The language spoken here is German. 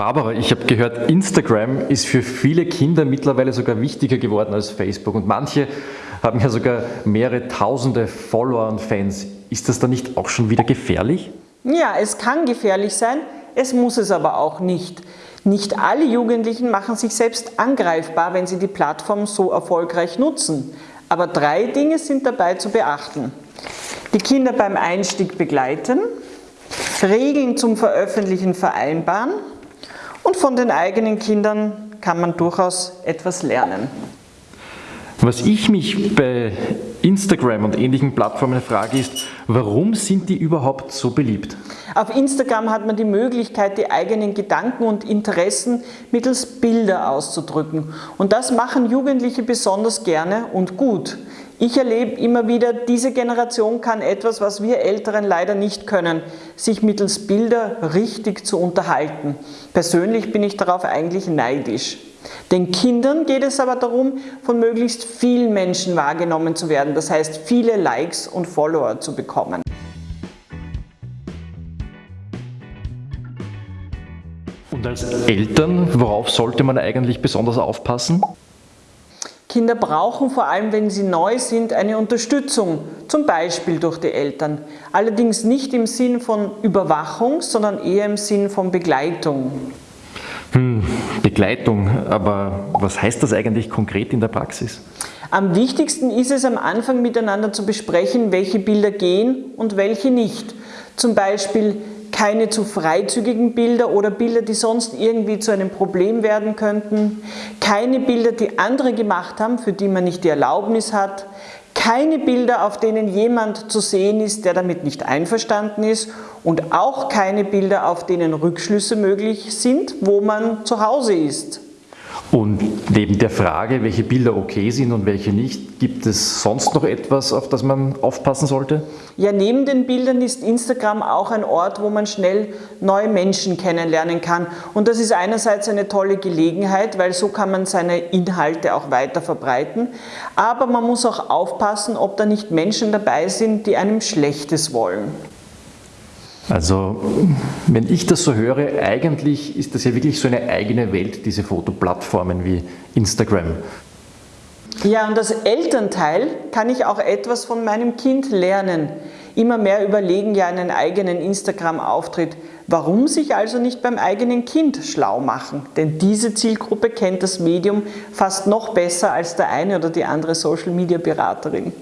Barbara, ich habe gehört, Instagram ist für viele Kinder mittlerweile sogar wichtiger geworden als Facebook und manche haben ja sogar mehrere tausende Follower und Fans. Ist das dann nicht auch schon wieder gefährlich? Ja, es kann gefährlich sein, es muss es aber auch nicht. Nicht alle Jugendlichen machen sich selbst angreifbar, wenn sie die Plattform so erfolgreich nutzen. Aber drei Dinge sind dabei zu beachten. Die Kinder beim Einstieg begleiten, Regeln zum Veröffentlichen vereinbaren und von den eigenen Kindern kann man durchaus etwas lernen. Was ich mich bei Instagram und ähnlichen Plattformen frage ist, warum sind die überhaupt so beliebt? Auf Instagram hat man die Möglichkeit, die eigenen Gedanken und Interessen mittels Bilder auszudrücken. Und das machen Jugendliche besonders gerne und gut. Ich erlebe immer wieder, diese Generation kann etwas, was wir Älteren leider nicht können, sich mittels Bilder richtig zu unterhalten. Persönlich bin ich darauf eigentlich neidisch. Den Kindern geht es aber darum, von möglichst vielen Menschen wahrgenommen zu werden, das heißt viele Likes und Follower zu bekommen. Und als Eltern, worauf sollte man eigentlich besonders aufpassen? Kinder brauchen vor allem, wenn sie neu sind, eine Unterstützung, zum Beispiel durch die Eltern. Allerdings nicht im Sinn von Überwachung, sondern eher im Sinn von Begleitung. Hm, Begleitung, aber was heißt das eigentlich konkret in der Praxis? Am wichtigsten ist es am Anfang miteinander zu besprechen, welche Bilder gehen und welche nicht. Zum Beispiel keine zu freizügigen Bilder oder Bilder, die sonst irgendwie zu einem Problem werden könnten, keine Bilder, die andere gemacht haben, für die man nicht die Erlaubnis hat, keine Bilder, auf denen jemand zu sehen ist, der damit nicht einverstanden ist und auch keine Bilder, auf denen Rückschlüsse möglich sind, wo man zu Hause ist. Und neben der Frage, welche Bilder okay sind und welche nicht, gibt es sonst noch etwas, auf das man aufpassen sollte? Ja, neben den Bildern ist Instagram auch ein Ort, wo man schnell neue Menschen kennenlernen kann. Und das ist einerseits eine tolle Gelegenheit, weil so kann man seine Inhalte auch weiter verbreiten. Aber man muss auch aufpassen, ob da nicht Menschen dabei sind, die einem Schlechtes wollen. Also, wenn ich das so höre, eigentlich ist das ja wirklich so eine eigene Welt, diese Fotoplattformen wie Instagram. Ja, und als Elternteil kann ich auch etwas von meinem Kind lernen. Immer mehr überlegen ja einen eigenen Instagram-Auftritt. Warum sich also nicht beim eigenen Kind schlau machen? Denn diese Zielgruppe kennt das Medium fast noch besser als der eine oder die andere Social-Media-Beraterin.